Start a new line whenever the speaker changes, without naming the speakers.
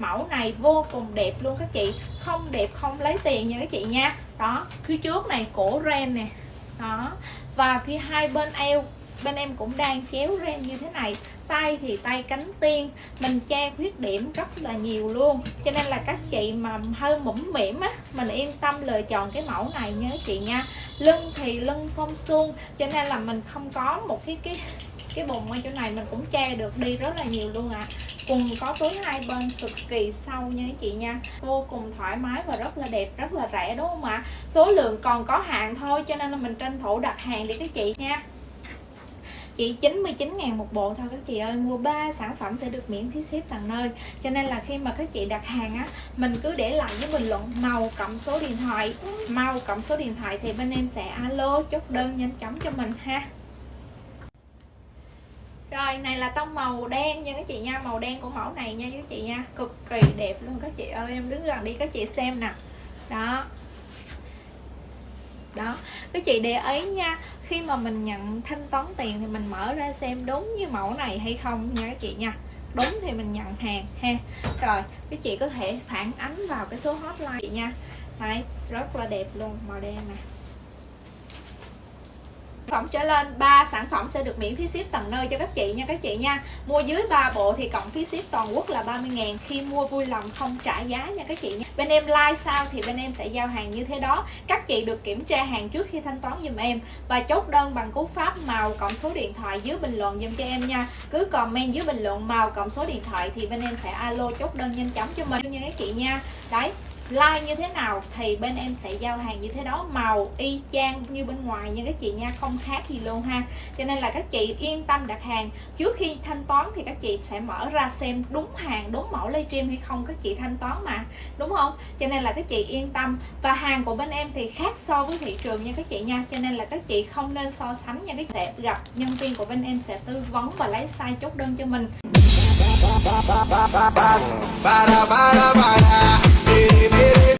mẫu này vô cùng đẹp luôn các chị. Không đẹp không lấy tiền nha các chị nha. Đó, phía trước này cổ ren nè. Đó. Và phía hai bên eo, bên em cũng đang chéo ren như thế này. Tay thì tay cánh tiên. Mình che khuyết điểm rất là nhiều luôn. Cho nên là các chị mà hơi mũm mỉm á, mình yên tâm lựa chọn cái mẫu này nhớ chị nha. Lưng thì lưng phong suông, cho nên là mình không có một cái cái cái bụng ở chỗ này. Mình cũng che được đi rất là nhiều luôn ạ. à quần có túi hai bên cực kỳ sâu nha các chị nha. Vô cùng thoải mái và rất là đẹp, rất là rẻ đúng không ạ? Số lượng còn có hạn thôi, cho nên là mình tranh thủ đặt hàng đi các chị nha. Chỉ 99 ngàn một bộ thôi các chị ơi. Mua 3 sản phẩm sẽ được miễn phí ship tận nơi. Cho nên là khi mà các chị đặt hàng á, mình cứ để lại với bình luận màu cộng số điện thoại. Màu cộng số điện thoại thì bên em sẽ alo chốt đơn nhanh chóng cho mình ha rồi, này là tông màu đen nha các chị nha, màu đen của mẫu này nha các chị nha. Cực kỳ đẹp luôn các chị ơi, em đứng gần đi các chị xem nè. Đó. Đó. Các chị để ý nha, khi mà mình nhận thanh toán tiền thì mình mở ra xem đúng như mẫu này hay không nha các chị nha. Đúng thì mình nhận hàng ha. Rồi, các chị có thể phản ánh vào cái số hotline chị nha. Đấy, rất là đẹp luôn, màu đen này phẩm trở lên 3 sản phẩm sẽ được miễn phí ship tận nơi cho các chị nha, các chị nha. Mua dưới 3 bộ thì cộng phí ship toàn quốc là 30 ngàn. Khi mua vui lòng không trả giá nha, các chị nha. Bên em like sao thì bên em sẽ giao hàng như thế đó. Các chị được kiểm tra hàng trước khi thanh toán giùm em. Và chốt đơn bằng cú pháp màu cộng số điện thoại dưới bình luận giùm cho em nha. Cứ comment dưới bình luận màu cộng số điện thoại thì bên em sẽ alo chốt đơn nhanh chóng cho mình nha, các chị nha. Đấy like như thế nào thì bên em sẽ giao hàng như thế đó. Màu y chang như bên ngoài nha các chị nha, không khác gì luôn ha. Cho nên là các chị yên tâm đặt hàng. Trước khi thanh toán thì các chị sẽ mở ra xem đúng hàng, đúng mẫu livestream hay không. Các chị thanh toán mà, đúng không? Cho nên là các chị yên tâm. Và hàng của bên em thì khác so với thị trường nha các chị nha. Cho nên là các chị không nên so sánh nha. Các chị sẽ gặp nhân viên của bên em sẽ tư vấn và lấy size chốt đơn cho mình.